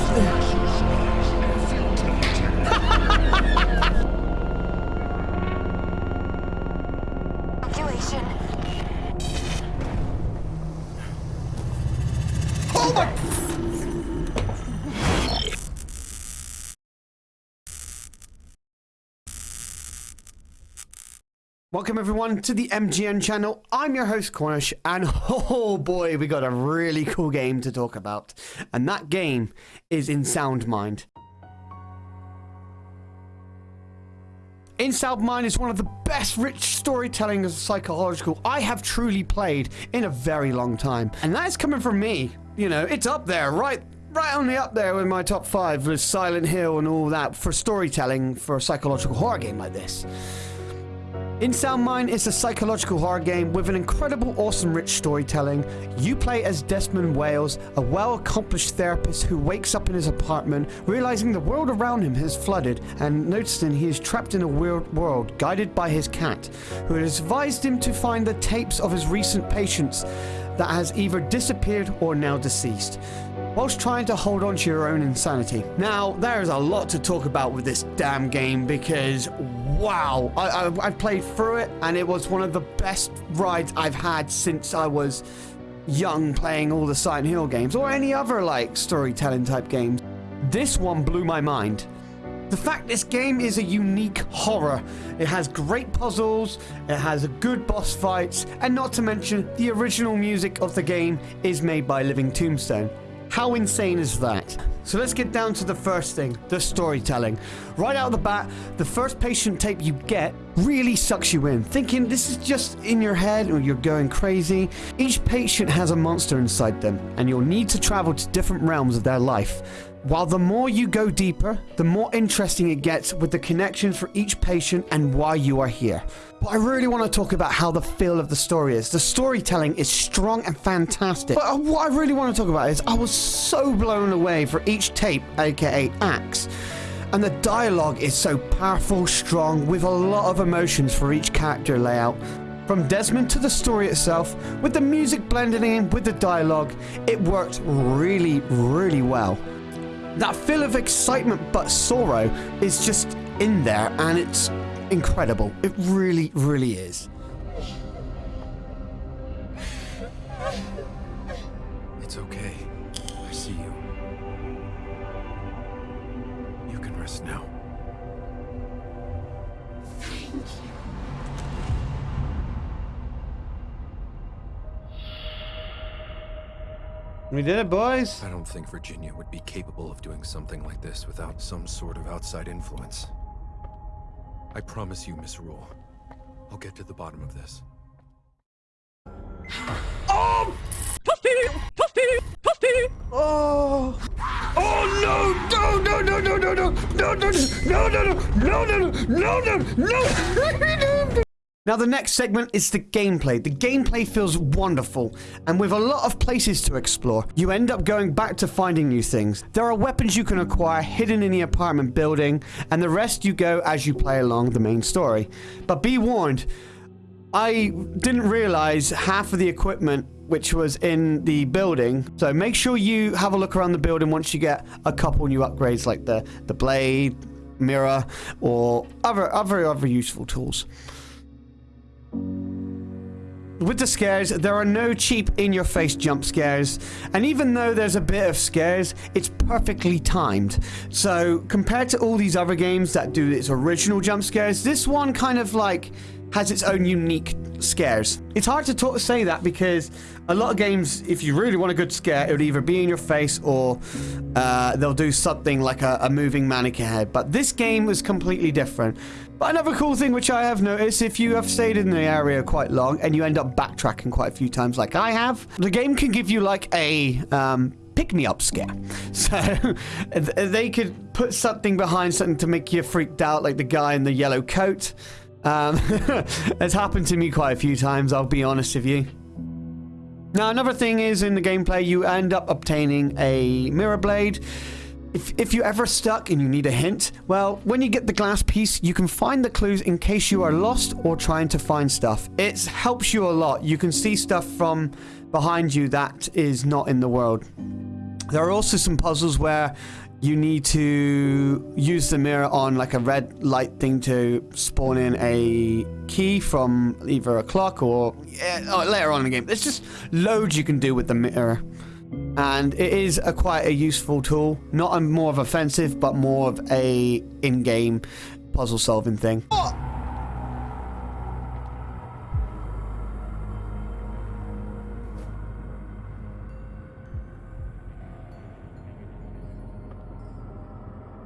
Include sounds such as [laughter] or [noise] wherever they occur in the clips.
Yes. Welcome everyone to the MGN channel. I'm your host Cornish and [laughs] oh boy we got a really cool game to talk about and that game is In Sound Mind. In Sound Mind is one of the best rich storytelling psychological I have truly played in a very long time and that is coming from me. You know it's up there right right only up there with my top five with Silent Hill and all that for storytelling for a psychological horror game like this. In Sound Mind is a psychological horror game with an incredible, awesome, rich storytelling. You play as Desmond Wells, a well accomplished therapist who wakes up in his apartment, realizing the world around him has flooded, and noticing he is trapped in a weird world guided by his cat, who has advised him to find the tapes of his recent patients that has either disappeared or now deceased whilst trying to hold on to your own insanity. Now, there is a lot to talk about with this damn game because wow, I, I, I played through it and it was one of the best rides I've had since I was young playing all the Silent Hill games or any other like storytelling type games. This one blew my mind. The fact this game is a unique horror. It has great puzzles, it has good boss fights, and not to mention the original music of the game is made by Living Tombstone. How insane is that? So let's get down to the first thing, the storytelling. Right out of the bat, the first patient tape you get really sucks you in, thinking this is just in your head or you're going crazy. Each patient has a monster inside them, and you'll need to travel to different realms of their life. While the more you go deeper, the more interesting it gets with the connections for each patient and why you are here. But I really want to talk about how the feel of the story is. The storytelling is strong and fantastic. But uh, what I really want to talk about is I was so blown away for each tape, aka acts. And the dialogue is so powerful, strong, with a lot of emotions for each character layout. From Desmond to the story itself, with the music blending in with the dialogue, it worked really, really well. That feel of excitement but sorrow is just in there and it's incredible. It really, really is. It's okay. I see you. You can rest now. We did it, boys. I don't think Virginia would be capable of doing something like this without some sort of outside influence. I promise you, Miss Rule. I'll get to the bottom of this. Oh! Oh! Oh no! No! No! No! No! No! No! No! No! No! No! No! No! No! No! No! Now the next segment is the gameplay. The gameplay feels wonderful, and with a lot of places to explore, you end up going back to finding new things. There are weapons you can acquire hidden in the apartment building, and the rest you go as you play along the main story. But be warned, I didn't realize half of the equipment which was in the building. So make sure you have a look around the building once you get a couple new upgrades like the, the blade, mirror, or other, other, other useful tools. With the scares, there are no cheap in-your-face jump scares, and even though there's a bit of scares, it's perfectly timed. So, compared to all these other games that do its original jump scares, this one kind of like has its own unique scares. It's hard to talk, say that because a lot of games, if you really want a good scare, it would either be in your face or uh, they'll do something like a, a moving mannequin head. But this game was completely different. But another cool thing which I have noticed, if you have stayed in the area quite long and you end up backtracking quite a few times like I have, the game can give you like a um, pick-me-up scare. [laughs] So they could put something behind something to make you freaked out, like the guy in the yellow coat. Um, [laughs] it's happened to me quite a few times, I'll be honest with you. Now, another thing is in the gameplay, you end up obtaining a mirror blade. If, if you're ever stuck and you need a hint, well, when you get the glass piece, you can find the clues in case you are lost or trying to find stuff. It helps you a lot. You can see stuff from behind you that is not in the world. There are also some puzzles where you need to use the mirror on like a red light thing to spawn in a key from either a clock or yeah, later on in the game. There's just loads you can do with the mirror and it is a quite a useful tool not a more of offensive but more of a in-game puzzle solving thing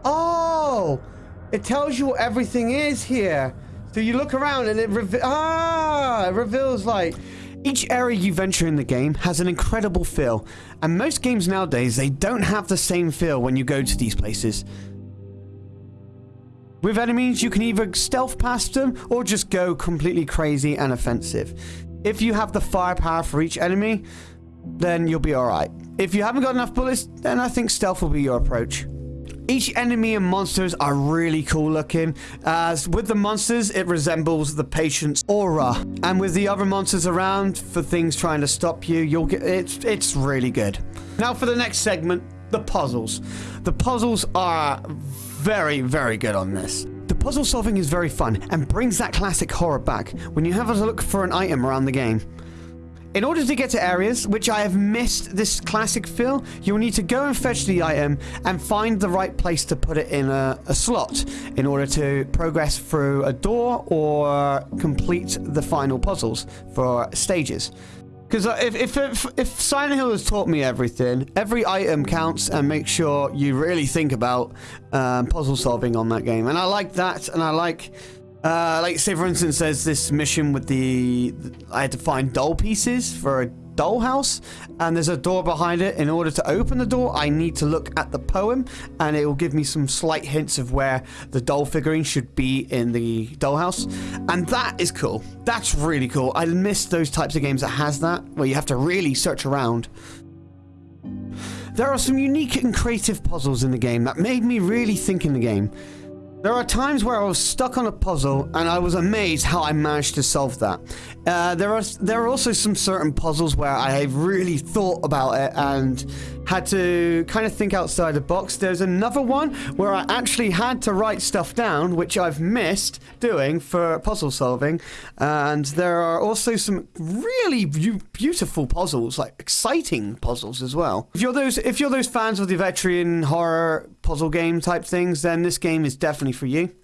oh! it tells you what everything is here so you look around and it ah it reveals like each area you venture in the game has an incredible feel, and most games nowadays they don't have the same feel when you go to these places. With enemies, you can either stealth past them or just go completely crazy and offensive. If you have the firepower for each enemy, then you'll be alright. If you haven't got enough bullets, then I think stealth will be your approach. Each enemy and monsters are really cool looking, as with the monsters, it resembles the patient's aura. And with the other monsters around, for things trying to stop you, you'll get it's it's really good. Now for the next segment, the puzzles. The puzzles are very, very good on this. The puzzle solving is very fun and brings that classic horror back when you have a look for an item around the game. In order to get to areas which I have missed this classic feel, you'll need to go and fetch the item and find the right place to put it in a, a slot in order to progress through a door or complete the final puzzles for stages. Because uh, if, if, if, if Silent Hill has taught me everything, every item counts and make sure you really think about um, puzzle solving on that game. And I like that, and I like uh, like, say, for instance, there's this mission with the. I had to find doll pieces for a dollhouse, and there's a door behind it. In order to open the door, I need to look at the poem, and it will give me some slight hints of where the doll figurine should be in the dollhouse. And that is cool. That's really cool. I miss those types of games that has that, where you have to really search around. There are some unique and creative puzzles in the game that made me really think in the game. There are times where I was stuck on a puzzle and I was amazed how I managed to solve that. Uh, there are there are also some certain puzzles where I have really thought about it and had to kind of think outside the box. There's another one where I actually had to write stuff down, which I've missed doing for puzzle solving. And there are also some really beautiful puzzles, like exciting puzzles as well. If you're those if you're those fans of the veteran horror puzzle game type things, then this game is definitely for you.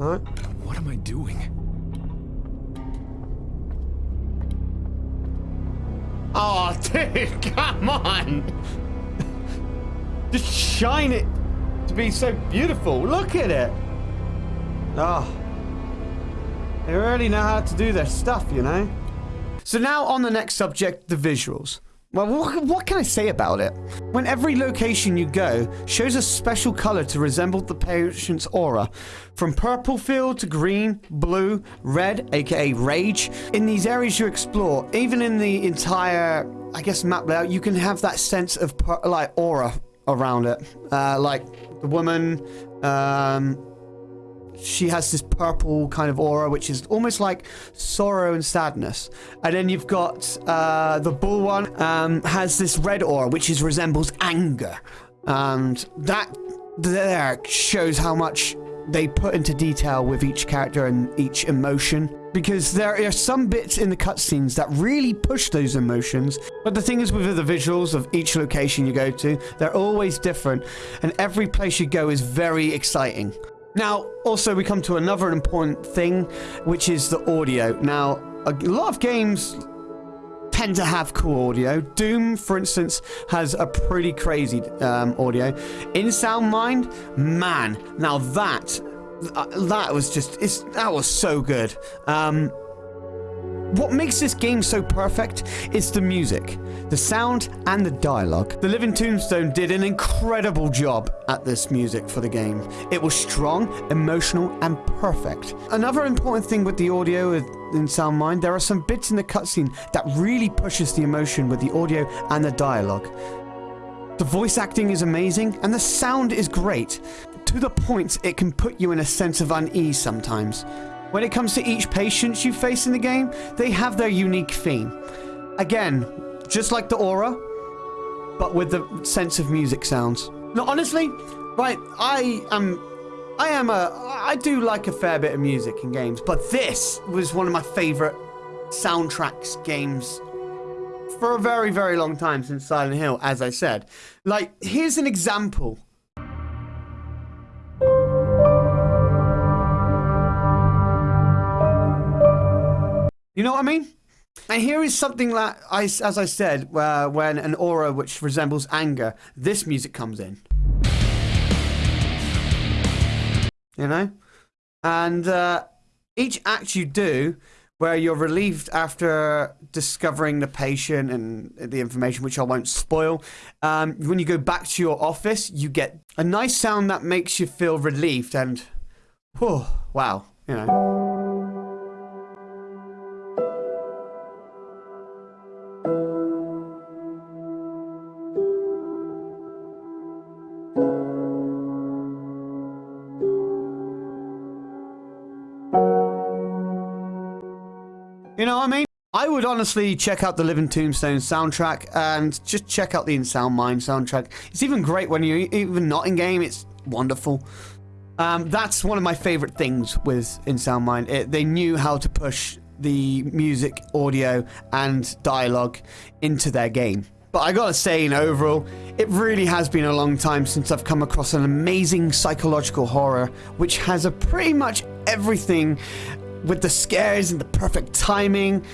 What am I doing? Oh, [laughs] dude, come on! Just shine it to be so beautiful. Look at it. Oh. They really know how to do their stuff, you know? So now on the next subject, the visuals. Well, what, what, can I say about it? When every location you go shows a special color to resemble the patient's aura, from purple field to green, blue, red, aka rage. In these areas you explore, even in the entire, I guess, map layout, you can have that sense of like aura around it. Uh, like the woman, um, she has this purple kind of aura, which is almost like sorrow and sadness. And then you've got uh, the bull one um, has this red aura, which is resembles anger, and that there shows how much they put into detail with each character and each emotion. Because there are some bits in the cutscenes that really push those emotions. But the thing is with the visuals of each location you go to, they're always different. And every place you go is very exciting. Now, also we come to another important thing, which is the audio. Now, a lot of games tend to have cool audio. Doom, for instance, has a pretty crazy um, audio. In Sound Mind, man, now that uh, that was just, it's, that was so good. Um, what makes this game so perfect is the music, the sound, and the dialogue. The Living Tombstone did an incredible job at this music for the game. It was strong, emotional, and perfect. Another important thing with the audio in Sound Mind, there are some bits in the cutscene that really pushes the emotion with the audio and the dialogue. The voice acting is amazing, and the sound is great, to the point it can put you in a sense of unease sometimes. When it comes to each patient you face in the game, they have their unique theme. Again, just like the aura, but with the sense of music sounds. No, honestly, right, I am I am a I do like a fair bit of music in games, but this was one of my favorite soundtracks games for a very very long time since Silent Hill, as I said. Like, here's an example You know what I mean? And here is something that, I, as I said, uh, when an aura which resembles anger, this music comes in. You know? And uh, each act you do, where you're relieved after discovering the patient and the information, which I won't spoil, um, when you go back to your office, you get a nice sound that makes you feel relieved and, whew, wow, you know. Honestly check out the Living Tombstone soundtrack and just check out the In Sound Mind soundtrack. It's even great when you're even not in game. It's wonderful. Um, that's one of my favorite things with In Sound Mind. It, they knew how to push the music, audio, and dialogue into their game. But I gotta say, in overall, it really has been a long time since I've come across an amazing psychological horror which has a pretty much everything with the scares and the perfect timing.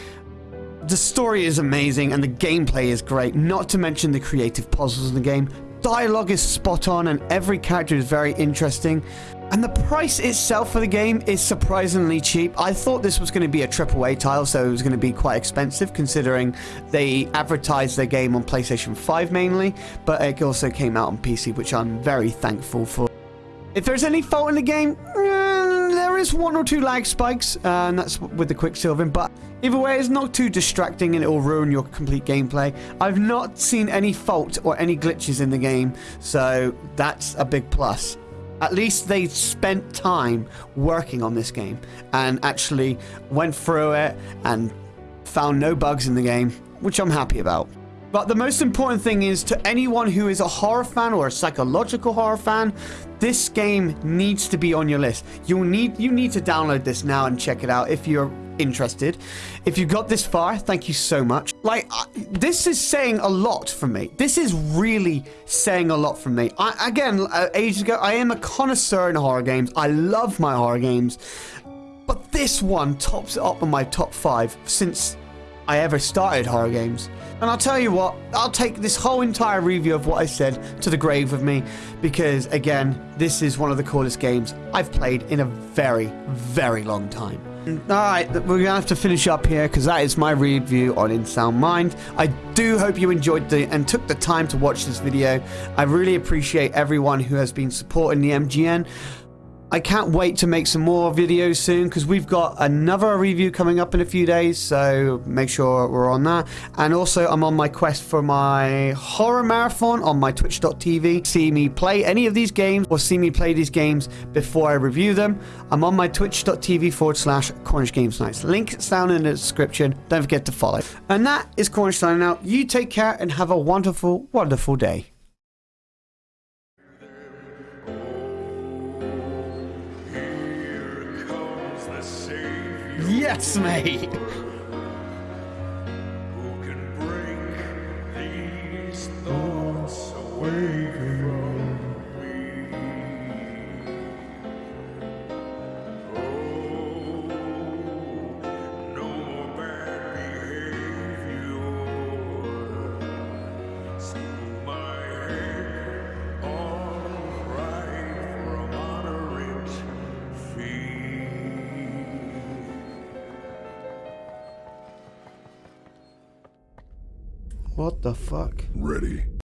The story is amazing and the gameplay is great, not to mention the creative puzzles in the game. Dialogue is spot on and every character is very interesting. And the price itself for the game is surprisingly cheap. I thought this was going to be a AAA title, so it was going to be quite expensive considering they advertised their game on PlayStation 5 mainly, but it also came out on PC, which I'm very thankful for. If there's any fault in the game, there is one or two lag spikes, uh, and that's with the Quicksilvering, but either way, it's not too distracting and it will ruin your complete gameplay. I've not seen any fault or any glitches in the game, so that's a big plus. At least they spent time working on this game and actually went through it and found no bugs in the game, which I'm happy about. But the most important thing is to anyone who is a horror fan or a psychological horror fan, this game needs to be on your list. You need you need to download this now and check it out if you're interested. If you got this far, thank you so much. Like this is saying a lot for me. This is really saying a lot for me. I, again, uh, ages ago, I am a connoisseur in horror games. I love my horror games. But this one tops it up on my top five since I ever started horror games. And I'll tell you what, I'll take this whole entire review of what I said to the grave with me because, again, this is one of the coolest games I've played in a very, very long time. Alright, we're going to have to finish up here because that is my review on In Sound Mind. I do hope you enjoyed the and took the time to watch this video. I really appreciate everyone who has been supporting the MGN. I can't wait to make some more videos soon because we've got another review coming up in a few days, so make sure we're on that. And also, I'm on my quest for my horror marathon on my twitch.tv. See me play any of these games or see me play these games before I review them. I'm on my twitch.tv forward slash Cornish Games Nights. Link is down in the description. Don't forget to follow. And that is Cornish signing out. You take care and have a wonderful, wonderful day. Yes, mate. Who can bring these thoughts away from What the fuck? Ready.